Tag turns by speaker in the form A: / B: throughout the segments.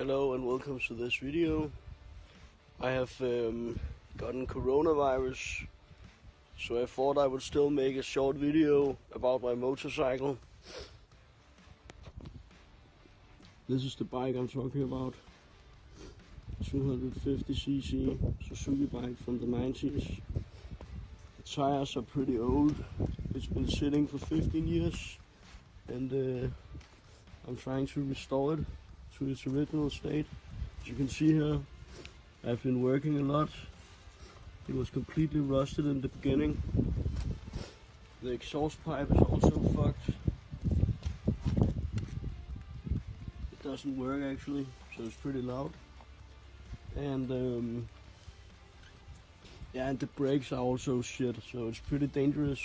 A: Hello and welcome to this video. I have um, gotten coronavirus, so I thought I would still make a short video about my motorcycle. This is the bike I'm talking about. 250cc Suzuki bike from the 90s. The tires are pretty old. It's been sitting for 15 years and uh, I'm trying to restore it to its original state. As you can see here, I've been working a lot. It was completely rusted in the beginning. The exhaust pipe is also fucked. It doesn't work actually, so it's pretty loud. And um, yeah, and the brakes are also shit, so it's pretty dangerous.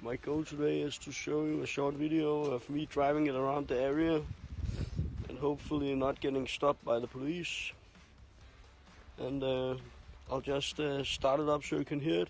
A: My goal today is to show you a short video of me driving it around the area hopefully not getting stopped by the police. And uh, I'll just uh, start it up so you can hear it.